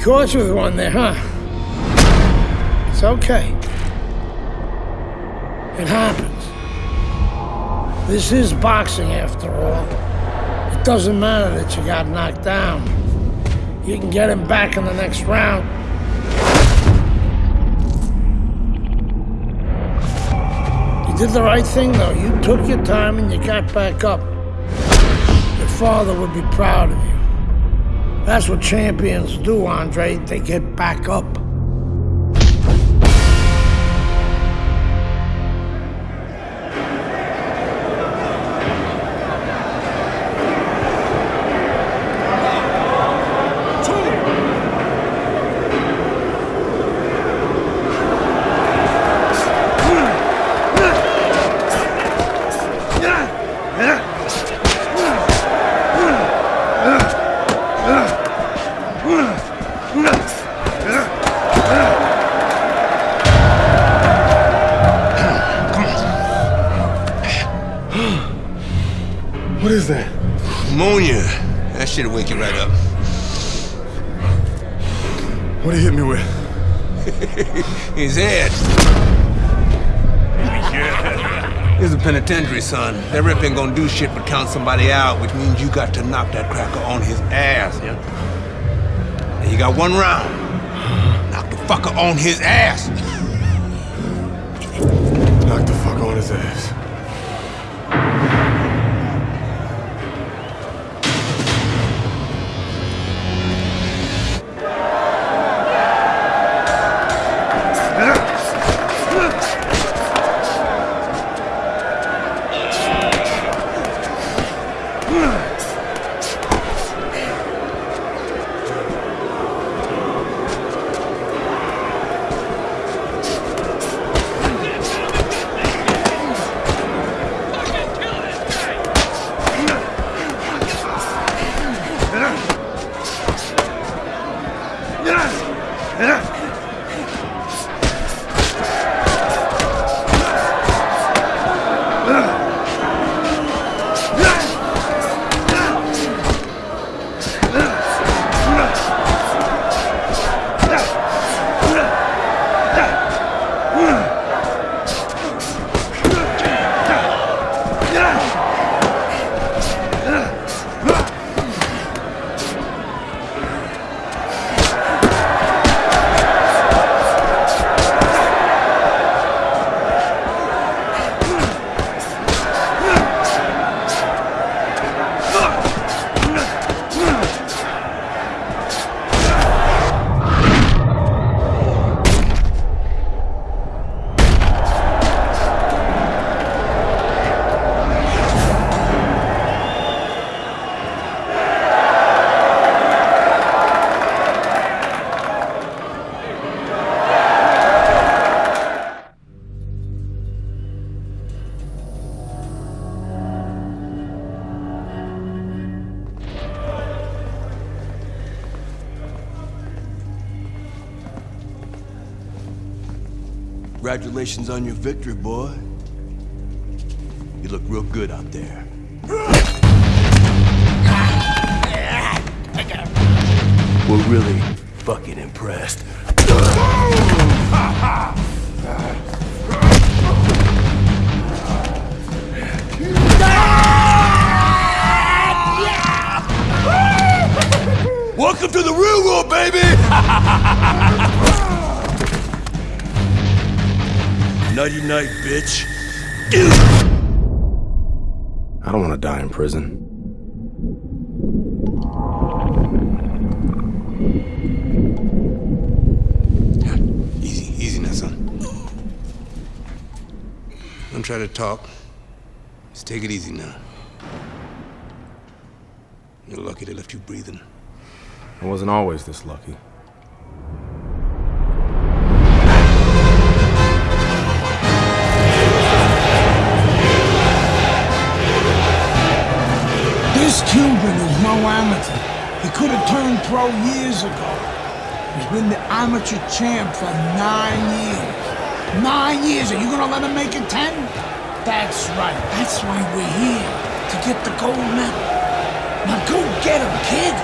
caught with one there, huh? It's okay. It happens. This is boxing after all. It doesn't matter that you got knocked down. You can get him back in the next round. You did the right thing, though. You took your time and you got back up. Your father would be proud of you. That's what champions do, Andre. They get back up. Do shit but count somebody out, which means you got to knock that cracker on his ass, yeah? And you got one round. Knock the fucker on his ass. Knock the fuck on his ass. Congratulations on your victory, boy. You look real good out there. We're really fucking impressed. Welcome to the real world, baby! Nighty night, bitch. I don't want to die in prison. Easy, easy now, son. Don't try to talk. Just take it easy now. You're lucky they left you breathing. I wasn't always this lucky. Cuban is no amateur. He could have turned pro years ago. He's been the amateur champ for nine years. Nine years, are you gonna let him make it ten? That's right, that's why we're here, to get the gold medal. Now go get him, kid!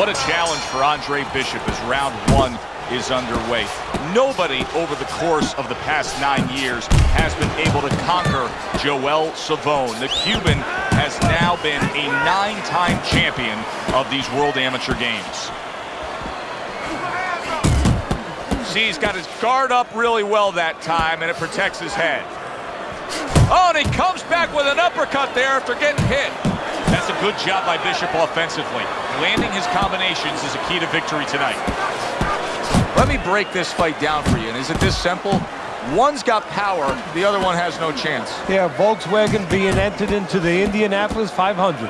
What a challenge for Andre Bishop as round one is underway. Nobody over the course of the past nine years has been able to conquer Joel Savone. The Cuban has now been a nine-time champion of these World Amateur Games. See, he's got his guard up really well that time, and it protects his head. Oh, and he comes back with an uppercut there after getting hit. That's a good job by Bishop offensively. Landing his combinations is a key to victory tonight. Let me break this fight down for you. And is it this simple? One's got power, the other one has no chance. Yeah, Volkswagen being entered into the Indianapolis 500.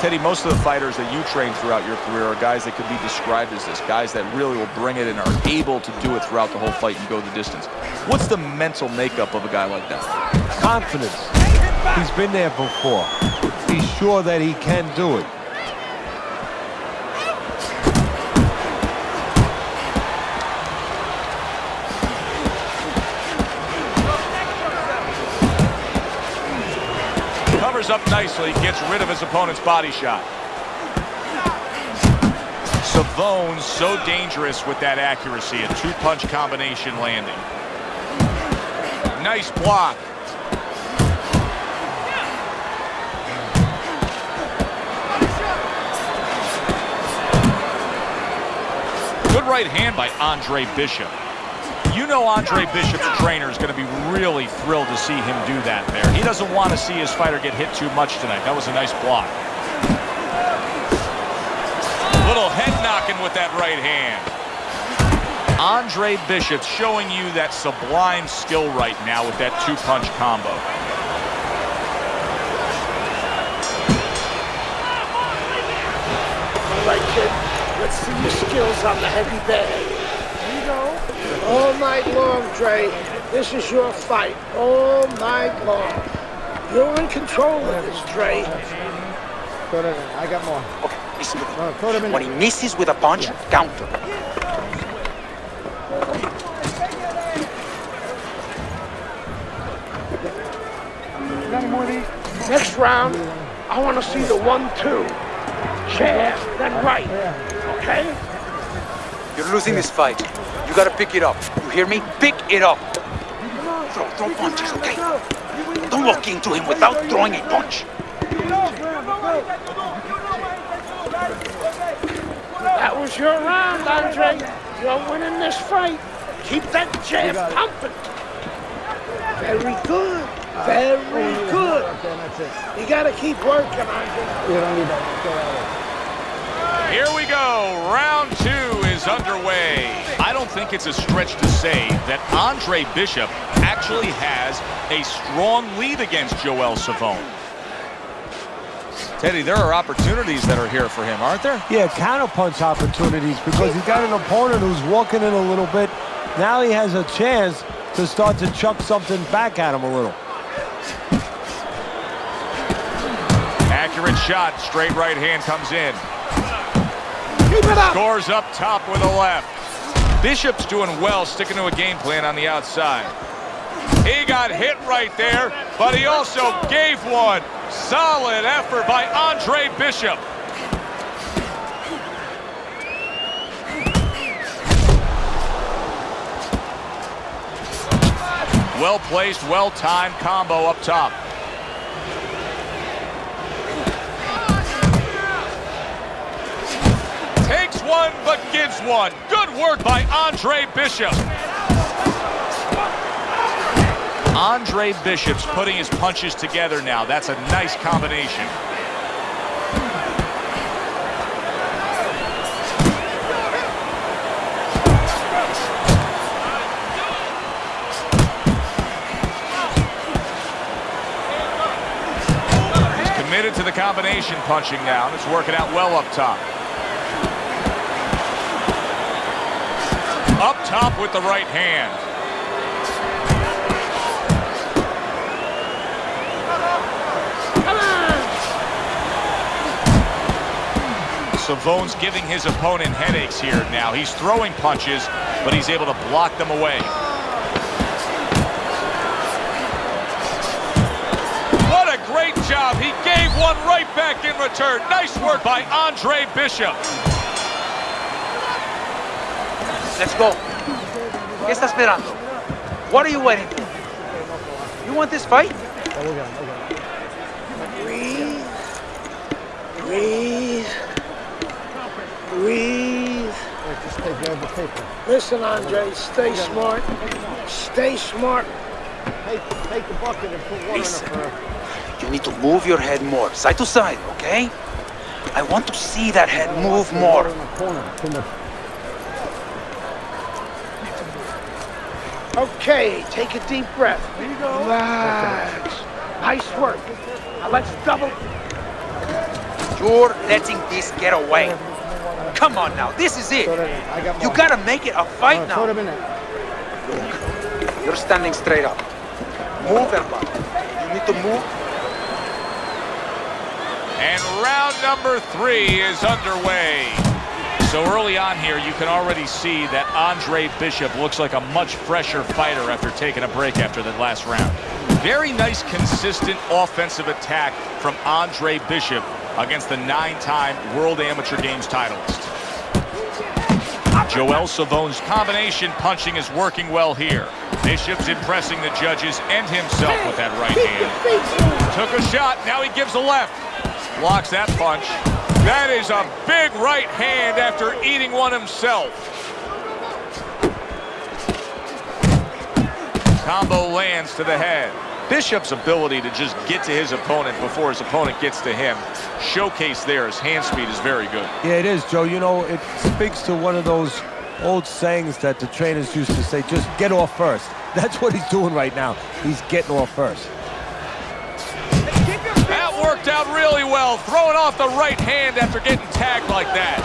Teddy, most of the fighters that you train throughout your career are guys that could be described as this, guys that really will bring it and are able to do it throughout the whole fight and go the distance. What's the mental makeup of a guy like that? Confidence. He's been there before. He's sure that he can do it. Up nicely, gets rid of his opponent's body shot. Savone so dangerous with that accuracy, a two-punch combination landing. Nice block. Good right hand by Andre Bishop. Know Andre Bishop's trainer is going to be really thrilled to see him do that there. He doesn't want to see his fighter get hit too much tonight. That was a nice block. Little head knocking with that right hand. Andre Bishop showing you that sublime skill right now with that two-punch combo. All right, kid. Let's see your skills on the heavy bag. Here you go. All night long, Dre. This is your fight. All night long. You're in control of this, Dre. Put it in. I got more. Okay, listen to me. No, throw them in When he misses with a punch, counter. got any more of these? Next round, I want to see the one-two. Jab, then right. Okay? You're losing this fight. You gotta pick it up. You hear me? Pick it up. Throw, throw punches, okay? Don't walk into him without throwing a punch. That was your round, Andre. You're winning this fight. Keep that jab pumping. Very good. Very oh, good. Okay. You gotta keep working, Andre. You don't need that. Go that. Here we go. Round two is underway. I don't think it's a stretch to say that Andre Bishop actually has a strong lead against Joel Savone. Teddy, there are opportunities that are here for him, aren't there? Yeah, counterpunch opportunities because he's got an opponent who's walking in a little bit. Now he has a chance to start to chuck something back at him a little. Accurate shot. Straight right hand comes in. Keep it up. Scores up top with a left. Bishop's doing well sticking to a game plan on the outside. He got hit right there, but he also gave one. Solid effort by Andre Bishop. Well placed, well timed combo up top. Takes one, but gives one. Good work by Andre Bishop. Andre Bishop's putting his punches together now. That's a nice combination. He's committed to the combination punching now. It's working out well up top. Up top with the right hand. Savone's giving his opponent headaches here now. He's throwing punches, but he's able to block them away. What a great job. He gave one right back in return. Nice work by Andre Bishop. Let's go. ¿Qué está esperando? What are you waiting for? You want this fight? Breathe. Breathe. Breathe. Just take grab the paper. Listen, Andre, stay smart. Stay smart. Take, take the bucket and put water Listen. in it You need to move your head more, side to side, okay? I want to see that head move more. in the corner. Too much. Okay, take a deep breath. Relax. Nice work. Now let's double. You're letting this get away. Come on now, this is it. Throw that in. I got You gotta make it a fight now. them in there. You're standing straight up. Move, everybody. You need to move. And round number three is underway. So early on here, you can already see that Andre Bishop looks like a much fresher fighter after taking a break after that last round. Very nice, consistent offensive attack from Andre Bishop against the nine-time World Amateur Games titleist. Joel Savone's combination punching is working well here. Bishop's impressing the judges and himself with that right hand. Took a shot, now he gives a left. Blocks that punch. That is a big right hand after eating one himself. Combo lands to the head. Bishop's ability to just get to his opponent before his opponent gets to him, showcase there, his hand speed is very good. Yeah, it is, Joe. You know, it speaks to one of those old sayings that the trainers used to say, just get off first. That's what he's doing right now. He's getting off first. Worked out really well, throwing off the right hand after getting tagged like that.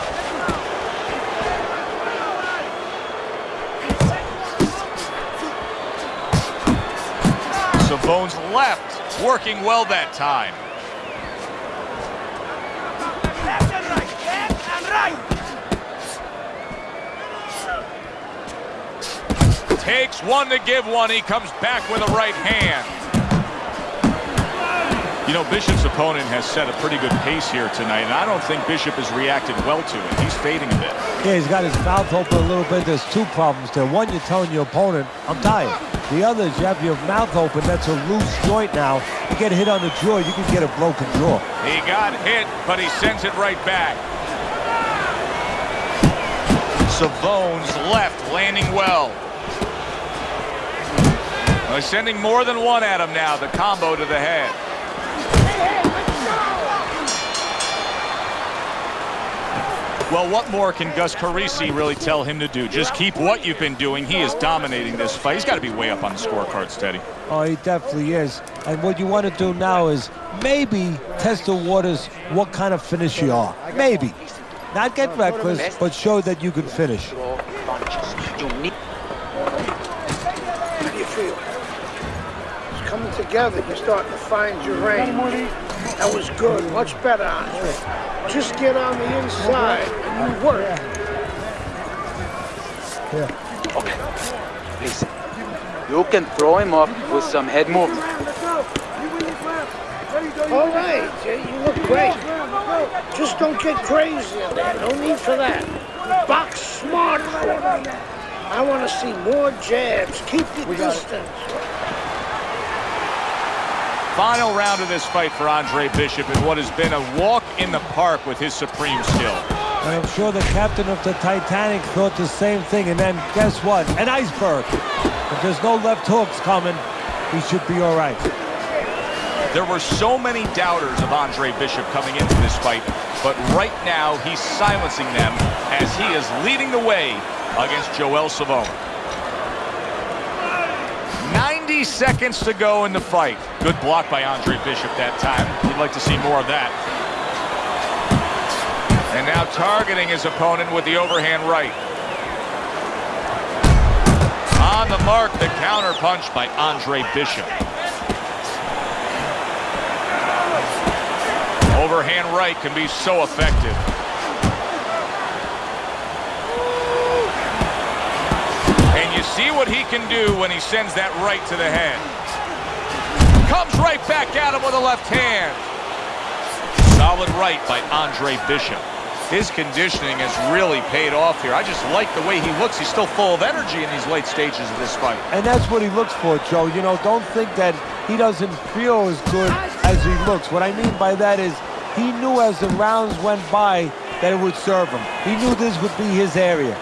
Savone's left, working well that time. Takes one to give one. He comes back with a right hand. You know, Bishop's opponent has set a pretty good pace here tonight, and I don't think Bishop has reacted well to it. He's fading a bit. Yeah, he's got his mouth open a little bit. There's two problems there. One, you're telling your opponent, I'm tired. The other is you have your mouth open. That's a loose joint now. You get hit on the jaw, you can get a broken jaw. He got hit, but he sends it right back. Savone's left landing well. Well, he's sending more than one at him now, the combo to the head. Well, what more can Gus Carisi really tell him to do? Just keep what you've been doing. He is dominating this fight. He's got to be way up on the scorecard, Steady. Oh, he definitely is. And what you want to do now is maybe test the waters what kind of finish you are. Maybe. Not get reckless, but show that you can finish. Throw punches. You need How do you feel? It's coming together. You're starting to find your range. That was good. Much better, Andre. Just get on the inside and you work. Okay, listen, you can throw him off with some head movement. All right, Jay, you look great. Just don't get crazy in there. No need for that. Box smart for me. I want to see more jabs. Keep your distance. Final round of this fight for Andre Bishop in what has been a walk in the park with his supreme skill. And I'm sure the captain of the Titanic thought the same thing. And then guess what? An iceberg. If there's no left hooks coming, he should be all right. There were so many doubters of Andre Bishop coming into this fight, but right now he's silencing them as he is leading the way against Joel Savone. 90 seconds to go in the fight. Good block by Andre Bishop that time. You'd like to see more of that. And now targeting his opponent with the overhand right. On the mark, the counter punch by Andre Bishop. Overhand right can be so effective. And you see what he can do when he sends that right to the head. Comes right back at him with a left hand. Solid right by Andre Bishop. His conditioning has really paid off here. I just like the way he looks. He's still full of energy in these late stages of this fight. And that's what he looks for, Joe. You know, don't think that he doesn't feel as good as he looks. What I mean by that is he knew as the rounds went by that it would serve him. He knew this would be his area.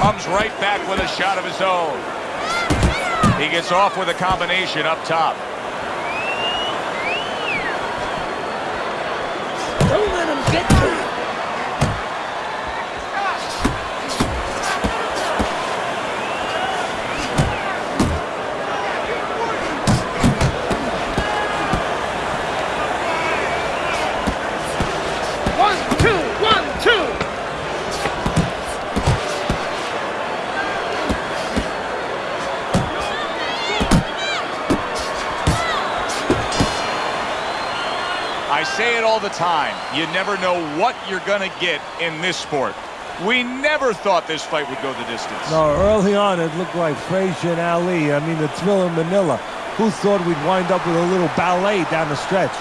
Comes right back with a shot of his own. He gets off with a combination up top. Don't let him get to time. You never know what you're going to get in this sport. We never thought this fight would go the distance. No, early on it looked like Frazier and Ali. I mean, the Thrilla in Manila. Who thought we'd wind up with a little ballet down the stretch?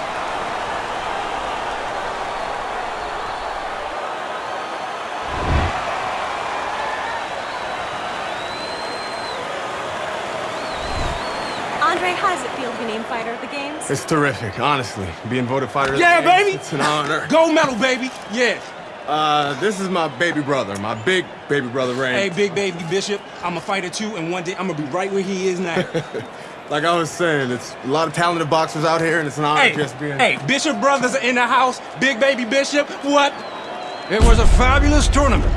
Andre, how does it feel to be named fighter of the games? It's terrific, honestly. Being voted fighter of the Yeah, games, baby. It's an honor. Gold medal, baby. Yeah. Uh, this is my baby brother, my big baby brother, Ray. Hey, Big Baby Bishop, I'm a fighter too, and one day I'm gonna be right where he is now. Like I was saying, it's a lot of talented boxers out here, and it's an honor hey, just being. hey, Bishop brothers are in the house. Big Baby Bishop, what? It was a fabulous tournament.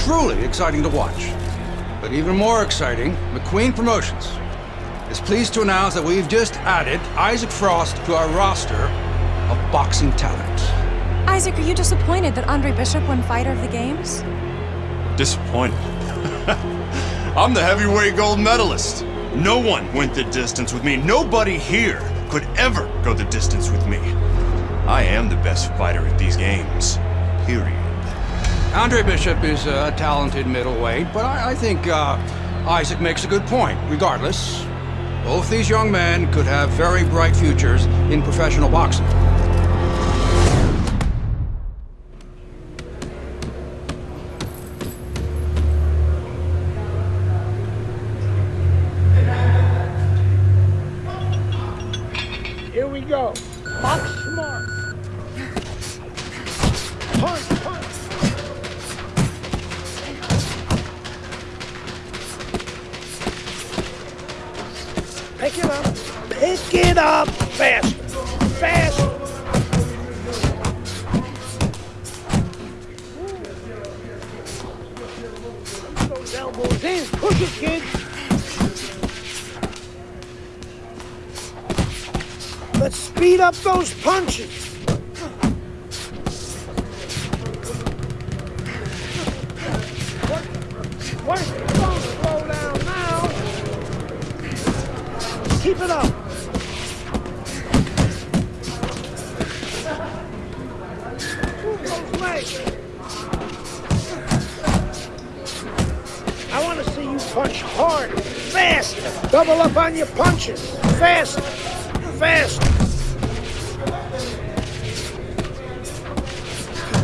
Truly exciting to watch. But even more exciting, McQueen Promotions is pleased to announce that we've just added Isaac Frost to our roster of boxing talent. Isaac, are you disappointed that Andre Bishop won fighter of the games? Disappointed. I'm the heavyweight gold medalist. No one went the distance with me. Nobody here could ever go the distance with me. I am the best fighter at these games. Period. Andre Bishop is a talented middleweight, but I, I think uh, Isaac makes a good point. Regardless, both these young men could have very bright futures in professional boxing. Those punches.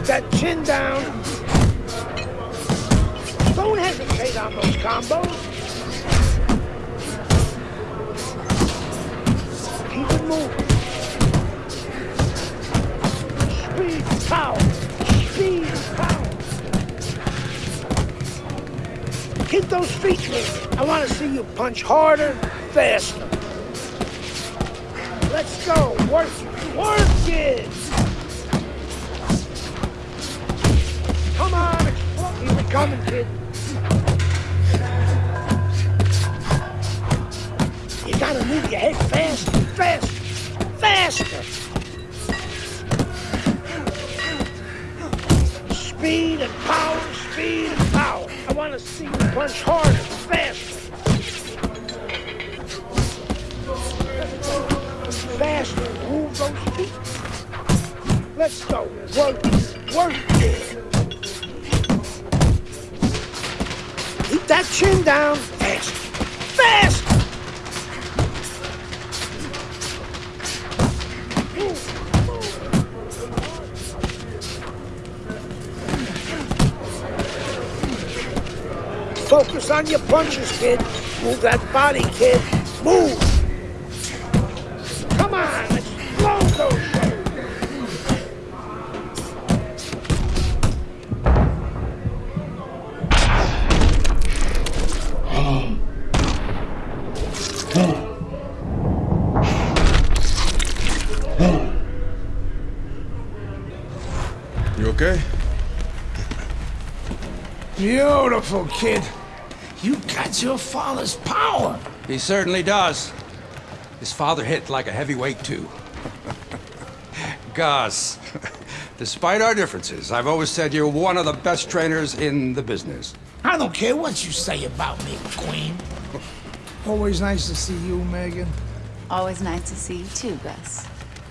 That chin down. Don't hesitate on those combos. Keep it moving. Speed, power. Speed, power. Keep those feet moving. I want to see you punch harder, faster. Let's go. Work. Work it. Coming, kid. You gotta move your head fast, fast, faster. Speed and power, speed and power. I want to see you punch harder, faster. Faster, move those feet. Let's go. Work work Keep that chin down. Fast. Fast! Focus on your punches, kid. Move that body, kid. Move! Beautiful, kid. You got your father's power. He certainly does. His father hit like a heavyweight, too. Gus, despite our differences, I've always said you're one of the best trainers in the business. I don't care what you say about me, Queen. Always nice to see you, Megan. Always nice to see you too, Gus.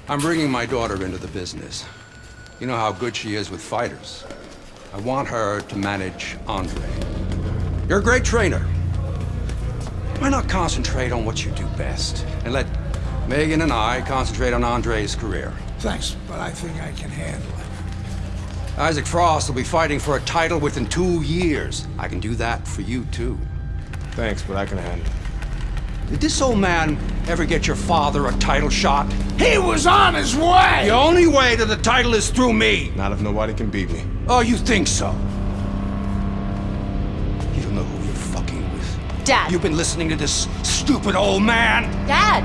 I'm bringing my daughter into the business. You know how good she is with fighters. I want her to manage Andre. You're a great trainer. Why not concentrate on what you do best and let Megan and I concentrate on Andre's career? Thanks, but I think I can handle it. Isaac Frost will be fighting for a title within two years. I can do that for you, too. Thanks, but I can handle it. Did this old man ever get your father a title shot? He was on his way! The only way to the title is through me! Not if nobody can beat me. Oh, you think so? You don't know who you're fucking with. Dad! You've been listening to this stupid old man! Dad!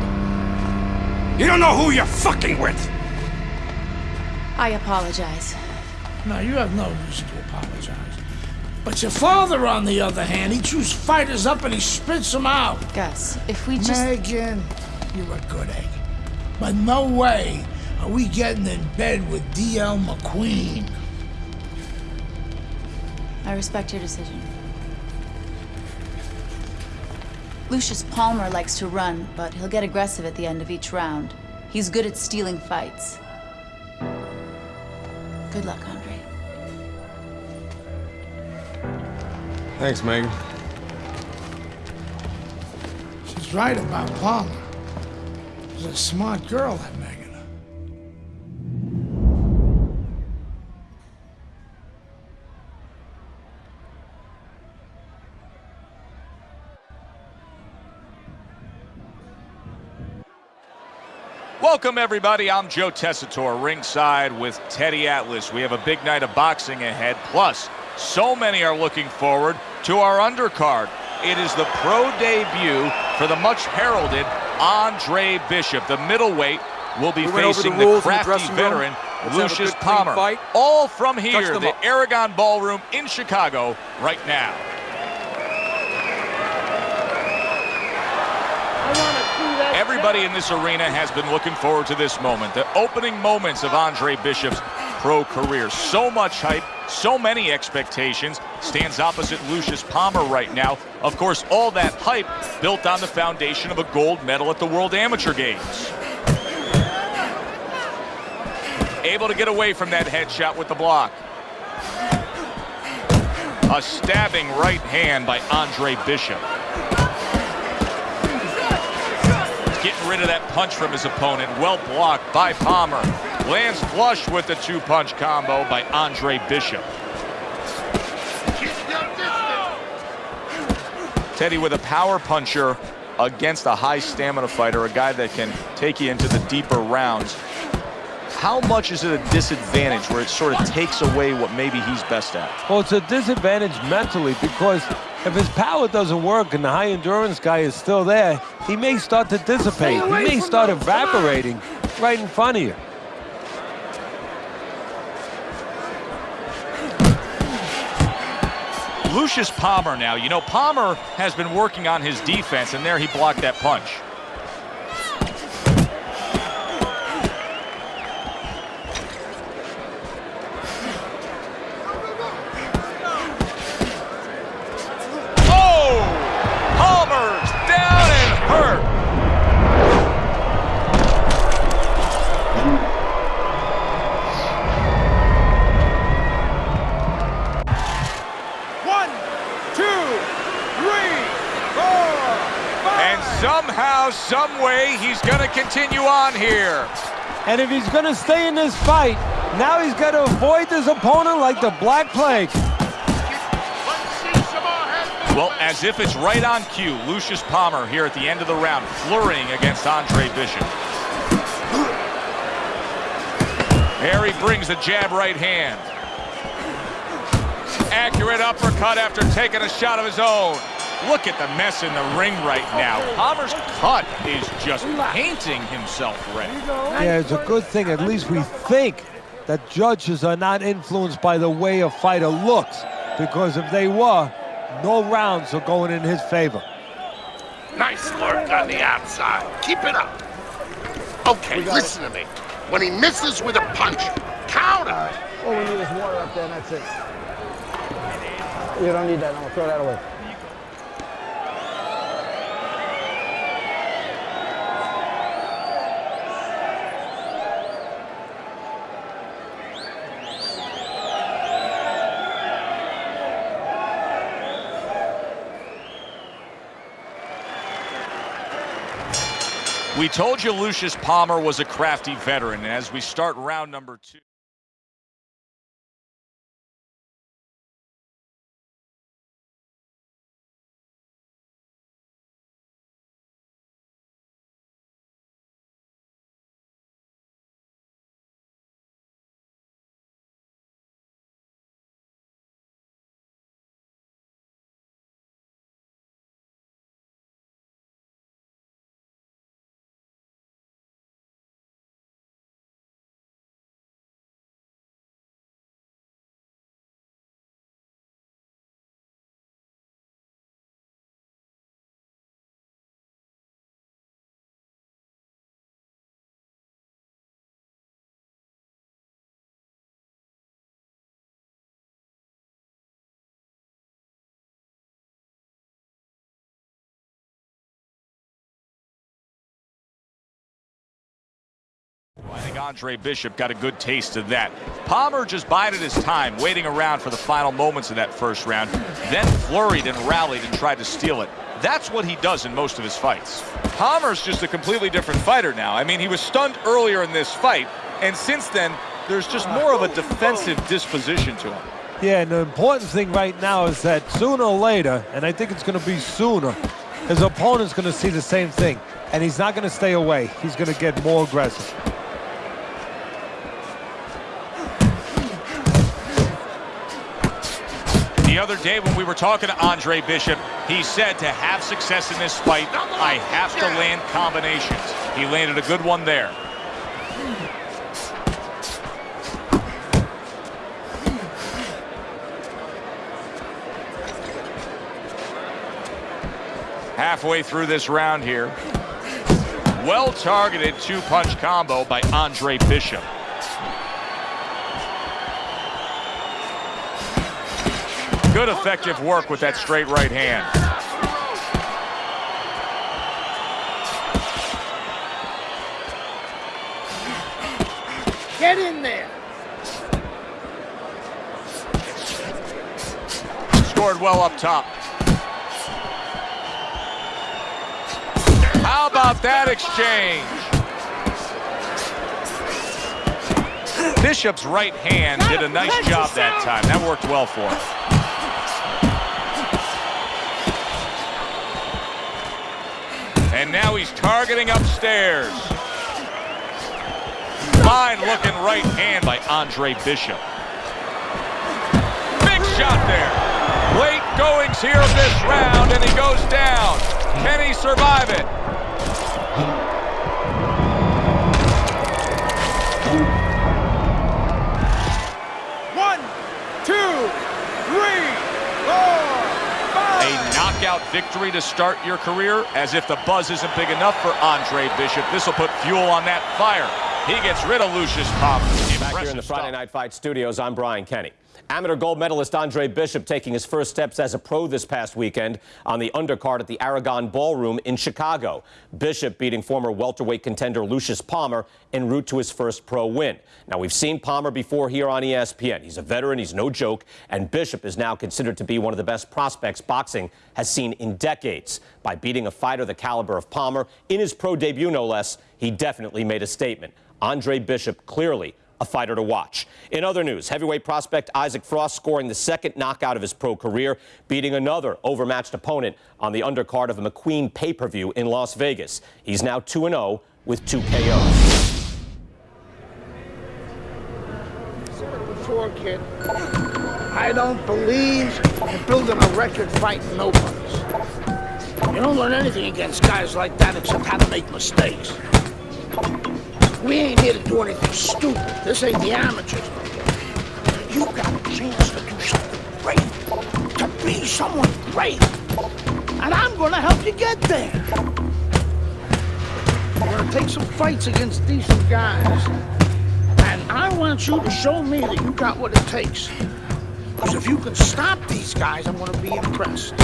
You don't know who you're fucking with! I apologize. No, you have no reason to apologize. But your father, on the other hand, he chews fighters up and he spits them out. Gus, if we just... Megan, you're a good egg. But no way are we getting in bed with D.L. McQueen. I respect your decision. Lucius Palmer likes to run, but he'll get aggressive at the end of each round. He's good at stealing fights. Good luck, Andre. Thanks, Megan. She's right about Palmer. She's a smart girl, that Megan. Welcome, everybody. I'm Joe Tessitore, ringside with Teddy Atlas. We have a big night of boxing ahead. Plus, so many are looking forward to our undercard. It is the pro debut for the much heralded Andre Bishop. The middleweight will be We facing the the, in the crafty veteran Let's have a Lucius Palmer. fight. All from here, the. Aragon Ballroom in Chicago, right now. Everybody in this arena has been looking forward to this moment. The opening moments of Andre Bishop's pro career. So much hype, so many expectations. Stands opposite Lucius Palmer right now. Of course, all that hype built on the foundation of a gold medal at the World Amateur Games. Able to get away from that headshot with the block. A stabbing right hand by Andre Bishop. Rid of that punch from his opponent. Well blocked by Palmer. Lands flush with the two-punch combo by Andre Bishop. Teddy with a power puncher against a high stamina fighter, a guy that can take you into the deeper rounds. How much is it a disadvantage where it sort of takes away what maybe he's best at? Well, it's a disadvantage mentally because if his power doesn't work and the high endurance guy is still there, he may start to dissipate. He may start evaporating right in front of you. Lucius Palmer now. You know, Palmer has been working on his defense, and there he blocked that punch. Somehow, some way, he's going to continue on here. And if he's going to stay in this fight, now he's got to avoid this opponent like the Black Plague. Let's see some more head Well, as if it's right on cue, Lucius Palmer here at the end of the round, flurrying against Andre Bishop. Harry brings the jab right hand. Accurate uppercut after taking a shot of his own. Look at the mess in the ring right now. Palmer's cut is just painting himself red. Yeah, it's a good thing. At least we think that judges are not influenced by the way a fighter looks. Because if they were, no rounds are going in his favor. Nice work on the outside. Keep it up. Okay, listen to me. When he misses with a punch, counter. All we need is water up there, and that's it. You don't need that. No, throw that away. We told you Lucius Palmer was a crafty veteran. As we start round number two. Think Andre Bishop got a good taste of that. Palmer just bided his time, waiting around for the final moments of that first round, then flurried and rallied and tried to steal it. That's what he does in most of his fights. Palmer's just a completely different fighter now. I mean, he was stunned earlier in this fight, and since then, there's just more of a defensive disposition to him. Yeah, and the important thing right now is that sooner or later, and I think it's going to be sooner, his opponent's going to see the same thing, and he's not going to stay away. He's going to get more aggressive. The other day when we were talking to Andre Bishop, he said to have success in this fight, I have to land combinations. He landed a good one there. Halfway through this round here. Well-targeted two-punch combo by Andre Bishop. Good effective work with that straight right hand. Get in there. Scored well up top. How about that exchange? Bishop's right hand did a nice job that time. That worked well for him. And now he's targeting upstairs. Fine looking right hand by Andre Bishop. Big shot there. Late goings here this round, and he goes down. Can he survive it? One, two, three, four, A knockout victory to start your career, as if the buzz isn't big enough for Andre Bishop. This will put fuel on that fire. He gets rid of Lucius Palmer. Back here in the Friday Night Fight studios, I'm Brian Kenny. Amateur gold medalist Andre Bishop taking his first steps as a pro this past weekend on the undercard at the Aragon Ballroom in Chicago. Bishop beating former welterweight contender Lucius Palmer en route to his first pro win. Now, we've seen Palmer before here on ESPN. He's a veteran, he's no joke, and Bishop is now considered to be one of the best prospects boxing has seen in decades. By beating a fighter the caliber of Palmer in his pro debut, no less, he definitely made a statement. Andre Bishop clearly a fighter to watch. In other news, heavyweight prospect Isaac Frost scoring the second knockout of his pro career, beating another overmatched opponent on the undercard of a McQueen pay-per-view in Las Vegas. He's now 2-0 with two KOs. Before, kid, I don't believe in building a record fighting nobodies. You don't learn anything against guys like that except how to make mistakes. We ain't here to do anything stupid. This ain't the amateurs. You got a chance to do something great, to be someone great. And I'm gonna help you get there. We're gonna take some fights against decent guys. And I want you to show me that you got what it takes. Because if you can stop these guys, I'm gonna be impressed.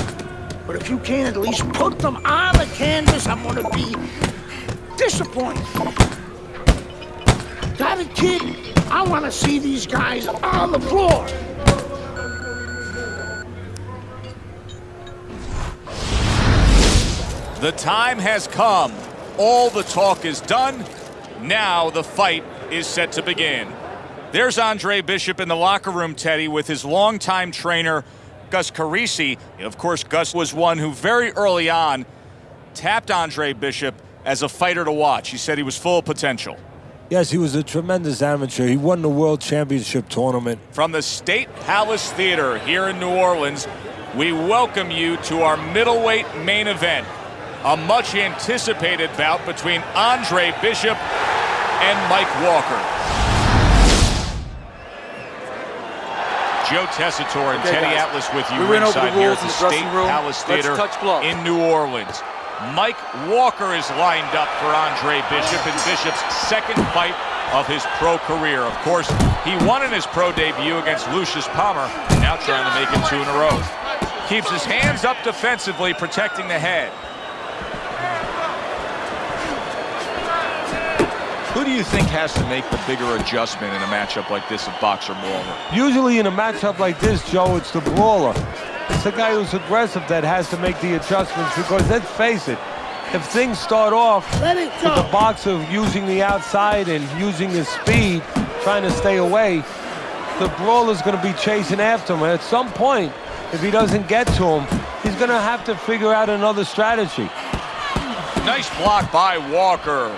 But if you can't at least put them on the canvas, I'm gonna be disappointed. Got it, kid? I want to see these guys on the floor. The time has come. All the talk is done. Now the fight is set to begin. There's Andre Bishop in the locker room, Teddy, with his longtime trainer, Gus Carisi. Of course, Gus was one who very early on tapped Andre Bishop as a fighter to watch. He said he was full of potential. Yes, he was a tremendous amateur. He won the World Championship tournament. From the State Palace Theater here in New Orleans, we welcome you to our middleweight main event. A much anticipated bout between Andre Bishop and Mike Walker. Joe Tessitore and Okay, Teddy guys. Atlas with you We went over the ringside here rules at in the the State. Palace Theater touch gloves. in New Orleans. Mike Walker is lined up for Andre Bishop in Bishop's second fight of his pro career. Of course, he won in his pro debut against Lucius Palmer, now trying to make it two in a row. Keeps his hands up defensively, protecting the head. Who do you think has to make the bigger adjustment in a matchup like this of boxer brawler? Usually in a matchup like this, Joe, it's the brawler. It's the guy who's aggressive that has to make the adjustments because let's face it, if things start off Let it with go. the boxer using the outside and using his speed, trying to stay away, the brawler's going to be chasing after him. And at some point, if he doesn't get to him, he's going to have to figure out another strategy. Nice block by Walker.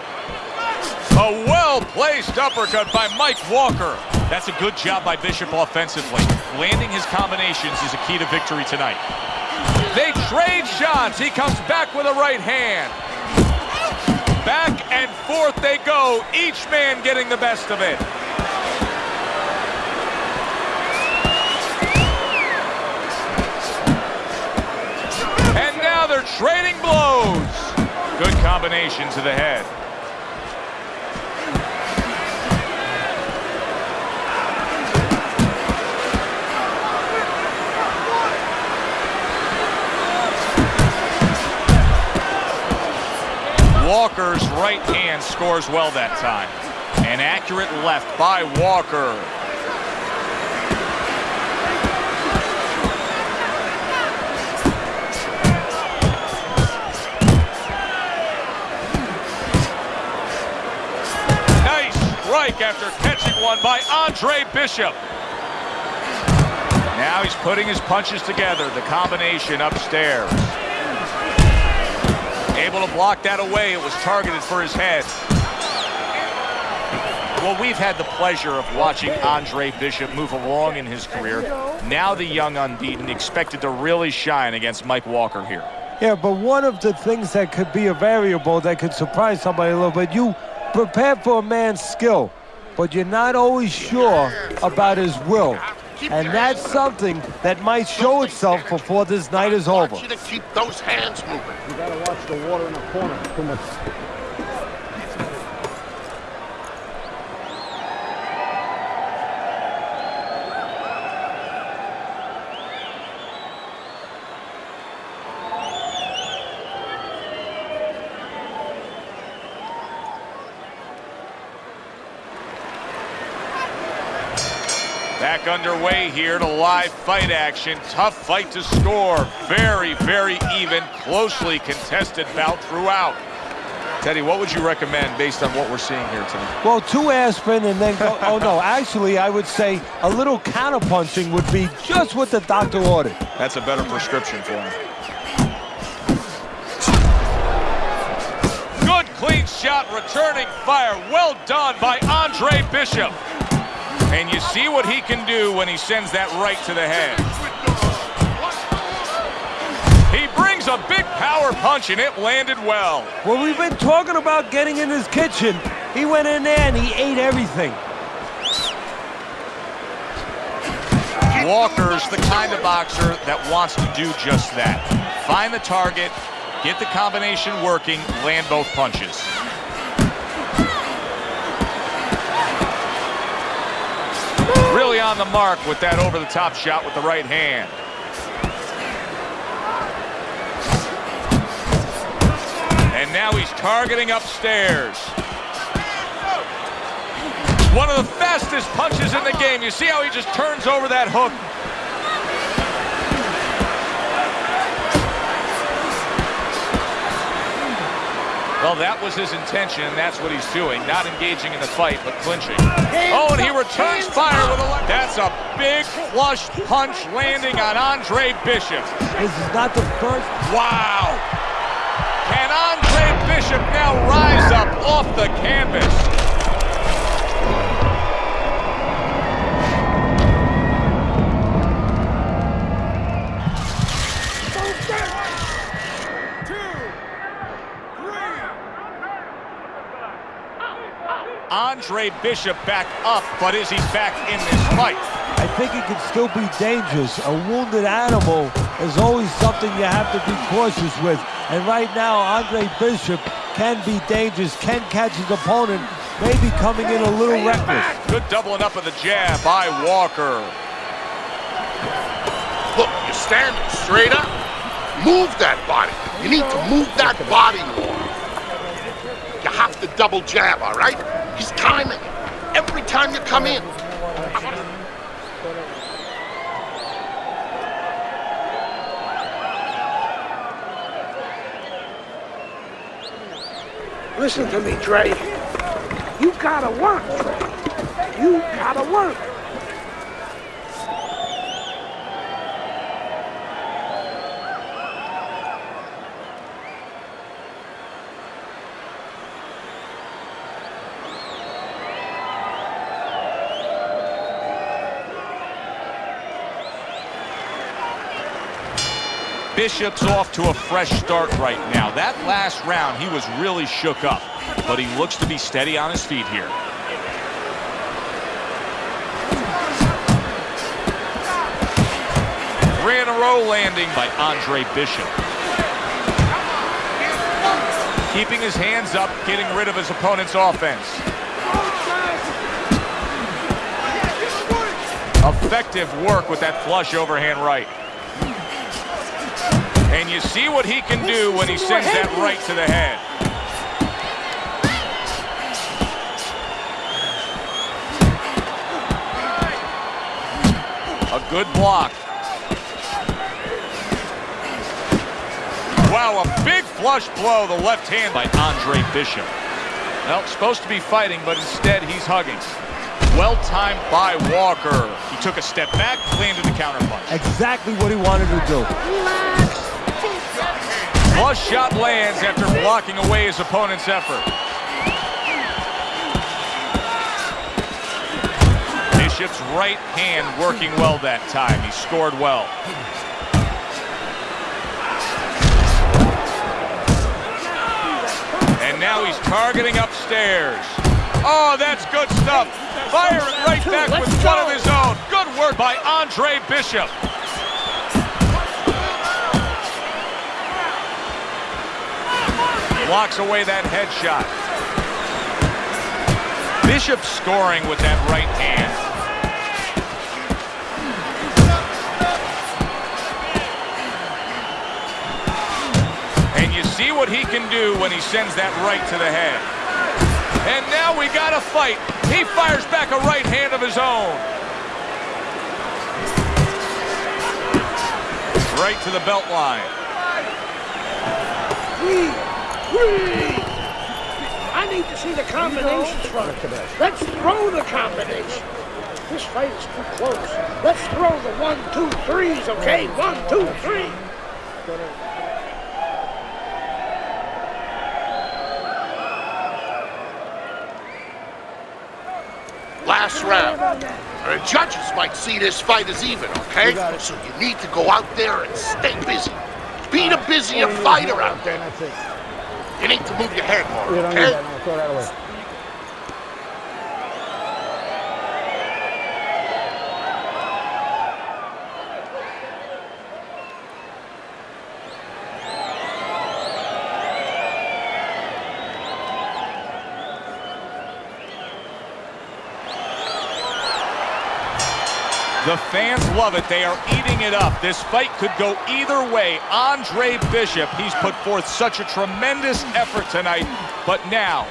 A well-placed uppercut by Mike Walker. That's a good job by Bishop offensively. Landing his combinations is a key to victory tonight. They trade shots. He comes back with a right hand. Back and forth they go, each man getting the best of it. And now they're trading blows. Good combination to the head. Walker's right hand scores well that time. An accurate left by Walker. Nice strike after catching one by Andre Bishop. Now he's putting his punches together, the combination upstairs. Able to block that away. It was targeted for his head. Well, we've had the pleasure of watching Andre Bishop move along in his career. Now the young unbeaten expected to really shine against Mike Walker here. Yeah, but one of the things that could be a variable that could surprise somebody a little bit, you prepare for a man's skill, but you're not always sure about his will. And that's something that might show itself before this night is over. you to keep those hands moving. You gotta watch the water in the corner. Too much. Back underway here to live fight action. Tough fight to score. Very, very even, closely contested bout throughout. Teddy, what would you recommend based on what we're seeing here tonight? Well, two aspirin and then go. oh no, actually, I would say a little counterpunching would be just what the doctor ordered. That's a better prescription for him. Good clean shot, returning fire. Well done by Andre Bishop. And you see what he can do when he sends that right to the head. He brings a big power punch, and it landed well. Well, we've been talking about getting in his kitchen. He went in there and he ate everything. Walker's the kind of boxer that wants to do just that. Find the target, get the combination working, land both punches. On the mark with that over-the-top shot with the right hand. And now he's targeting upstairs. One of the fastest punches in the game. You see how he just turns over that hook. Well, that was his intention, and that's what he's doing. Not engaging in the fight, but clinching. Oh, and he returns fire with a left. That's a big flush punch landing on Andre Bishop. This is not the first. Wow. Can Andre Bishop now rise up off the canvas? Andre Bishop back up, but is he back in this fight? I think he can still be dangerous. A wounded animal is always something you have to be cautious with. And right now, Andre Bishop can be dangerous, can catch his opponent, maybe coming in a little reckless. Good doubling up of the jab by Walker. Look, you're standing straight up. Move that body. You need to move that body more. You have to double jab, all right? He's timing. Every time you come in. Listen to me, Dre. You gotta work, Dre. You gotta work. Bishop's off to a fresh start right now. That last round, he was really shook up, but he looks to be steady on his feet here. Three in a row landing by Andre Bishop. Keeping his hands up, getting rid of his opponent's offense. Effective work with that flush overhand right. And you see what he can do when he sends that right to the head. A good block. Wow, a big flush blow, the left hand by Andre Bishop. Well, supposed to be fighting, but instead he's hugging. Well timed by Walker. He took a step back, landed the counterpunch. Exactly what he wanted to do. Flush shot lands after blocking away his opponent's effort. Bishop's right hand working well that time. He scored well. And now he's targeting upstairs. Oh, that's good stuff. Fire it right back with one of his own. Good work by Andre Bishop. Blocks away that headshot. Bishop scoring with that right hand. And you see what he can do when he sends that right to the head. And now we got a fight. He fires back a right hand of his own. Right to the belt line. I need to see the combinations from it. Let's throw the combination. This fight is too close. Let's throw the one, two, threes, okay? One, two, three. Last round. The judges might see this fight as even, okay? So you need to go out there and stay busy. Be the busier fighter out there. You need to move your head more, You don't need okay? that. No, throw that away. The fans love it. They are eating it up. This fight could go either way. Andre Bishop, he's put forth such a tremendous effort tonight. But now,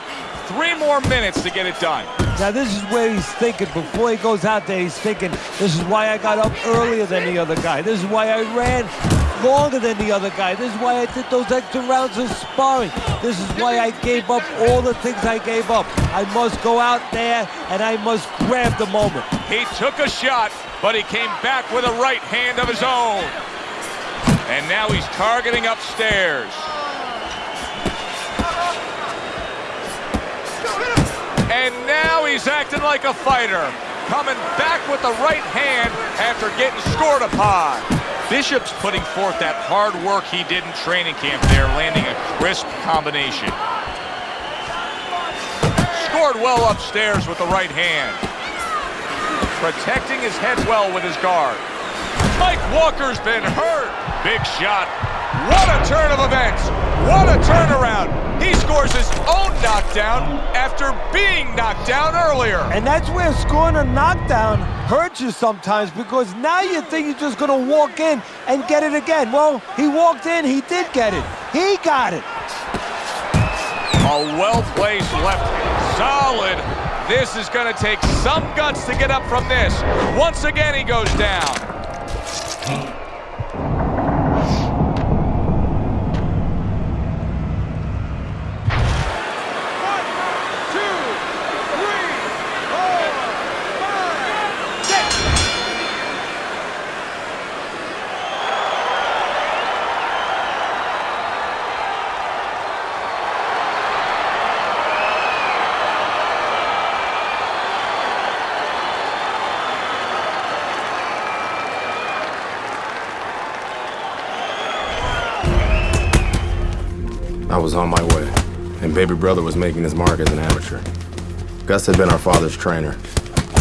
three more minutes to get it done. Now this is where he's thinking, before he goes out there, he's thinking, this is why I got up earlier than the other guy. This is why I ran longer than the other guy. This is why I did those extra rounds of sparring. This is why I gave up all the things I gave up. I must go out there and I must grab the moment. He took a shot, but he came back with a right hand of his own. And now he's targeting upstairs. And now he's acting like a fighter. Coming back with the right hand after getting scored upon. Bishop's putting forth that hard work he did in training camp there, landing a crisp combination. Scored well upstairs with the right hand. Protecting his head well with his guard. Mike Walker's been hurt. Big shot. What a turn of events. What a turnaround. He scores his own knockdown after being knocked down earlier. And that's where scoring a knockdown hurts you sometimes because now you think you're just going to walk in and get it again. Well, he walked in, he did get it. He got it. A well-placed left. hand. Solid. This is going to take some guts to get up from this. Once again, he goes down. Was on my way, and baby brother was making his mark as an amateur. Gus had been our father's trainer.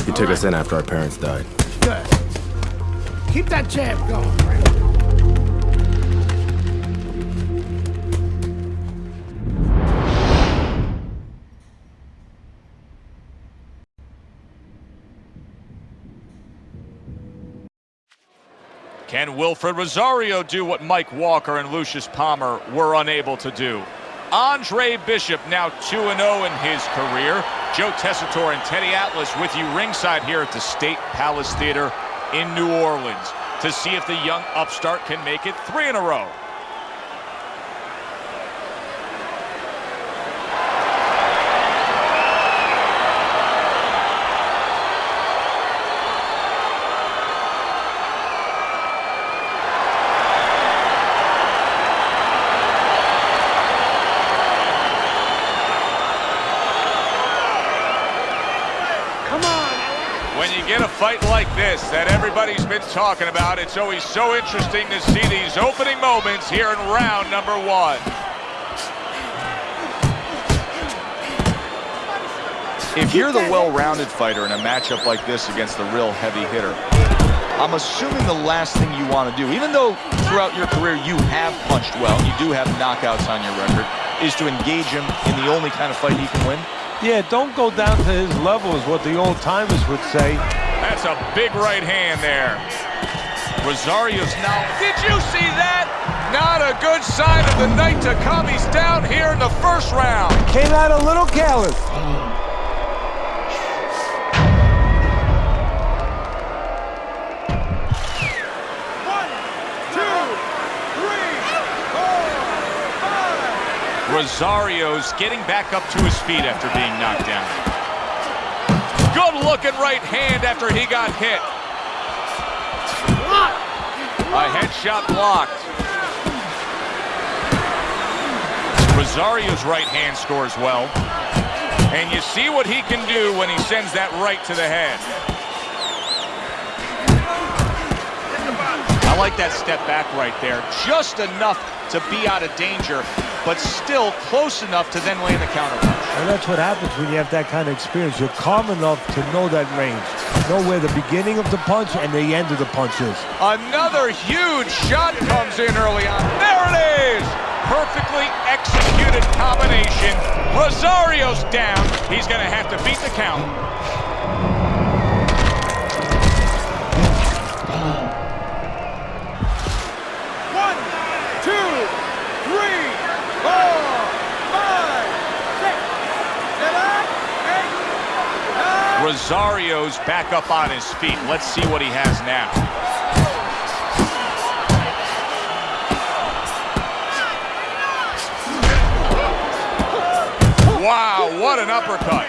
He took us in after our parents died. Good. Keep that jab going, Brandon. Can Wilfred Rosario do what Mike Walker and Lucius Palmer were unable to do? Andre Bishop now 2-0 in his career. Joe Tessitore and Teddy Atlas with you ringside here at the State Palace Theater in New Orleans to see if the young upstart can make it three in a row. Fight like this that everybody's been talking about, it's always so interesting to see these opening moments here in round number one. If you're the well-rounded fighter in a matchup like this against the real heavy hitter, I'm assuming the last thing you want to do, even though throughout your career you have punched well, you do have knockouts on your record, is to engage him in the only kind of fight he can win? Yeah, don't go down to his level is what the old timers would say. That's a big right hand there. Rosario's now. Did you see that? Not a good sign of the night to come. He's down here in the first round. Came out a little careless. Rosario's getting back up to his feet after being knocked down. Good looking right hand after he got hit. A headshot blocked. Rosario's right hand scores well. And you see what he can do when he sends that right to the head. I like that step back right there. Just enough to be out of danger, but still close enough to then land the counter punch. And that's what happens when you have that kind of experience. You're calm enough to know that range. Know where the beginning of the punch and the end of the punch is. Another huge shot comes in early on. There it is! Perfectly executed combination. Rosario's down. He's going to have to beat the count. Rosario's back up on his feet. Let's see what he has now. Wow, what an uppercut.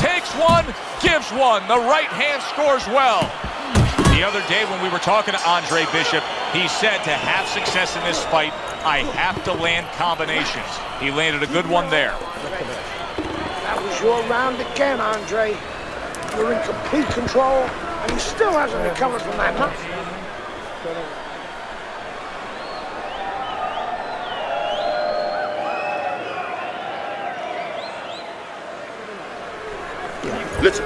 Takes one, gives one. The right hand scores well. The other day when we were talking to Andre Bishop, he said to have success in this fight, I have to land combinations. He landed a good one there. That was your round again, Andre. You're in complete control, and he still hasn't recovered from that, huh? Listen,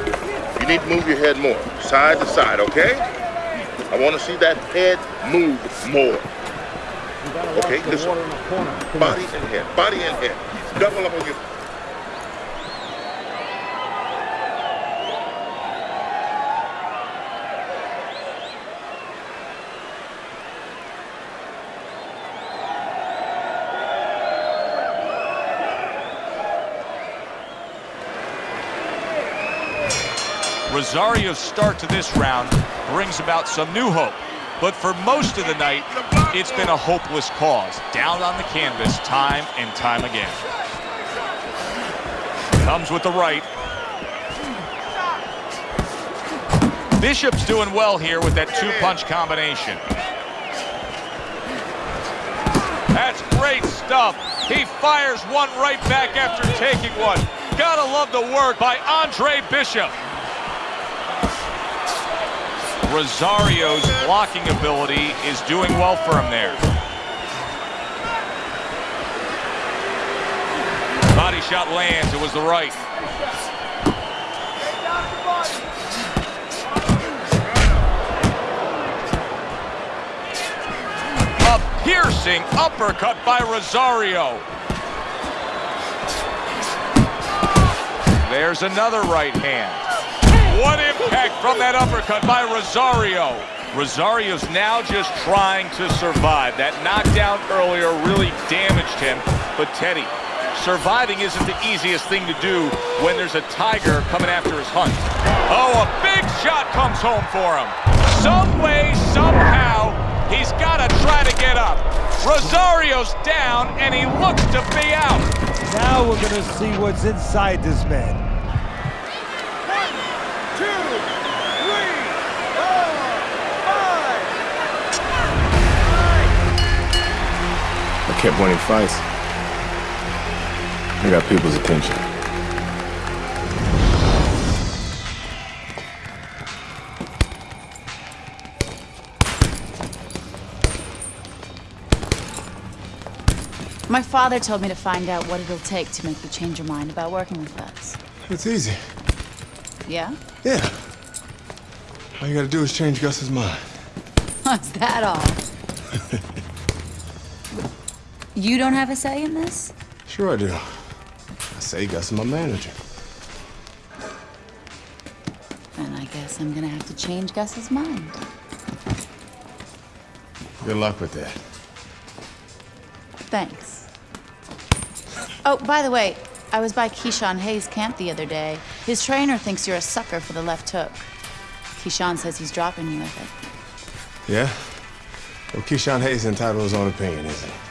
you need to move your head more, side to side, okay? I want to see that head move more. Okay, this listen. Body and head, body and head. Double up on your... Rosario's start to this round brings about some new hope. But for most of the night, it's been a hopeless cause. Down on the canvas time and time again. Comes with the right. Bishop's doing well here with that two-punch combination. That's great stuff. He fires one right back after taking one. Gotta love the work by Andre Bishop. Rosario's blocking ability is doing well for him there. Body shot lands. It was the right. A piercing uppercut by Rosario. There's another right hand. From that uppercut by Rosario. Rosario's now just trying to survive. That knockdown earlier really damaged him. But Teddy, surviving isn't the easiest thing to do when there's a tiger coming after his hunt. Oh, a big shot comes home for him. Some way, somehow, he's got to try to get up. Rosario's down, and he looks to be out. Now we're going to see what's inside this man. Kept winning fights. I got people's attention. My father told me to find out what it'll take to make you change your mind about working with us. It's easy. Yeah? Yeah. All you gotta do is change Gus's mind. Is that all? you don't have a say in this? Sure I do. I say Gus is my manager. Then I guess I'm gonna have to change Gus's mind. Good luck with that. Thanks. Oh, by the way, I was by Keyshawn Hayes' camp the other day. His trainer thinks you're a sucker for the left hook. Keyshawn says he's dropping you with it. Yeah? Well, Keyshawn Hayes entitled his own opinion, isn't he?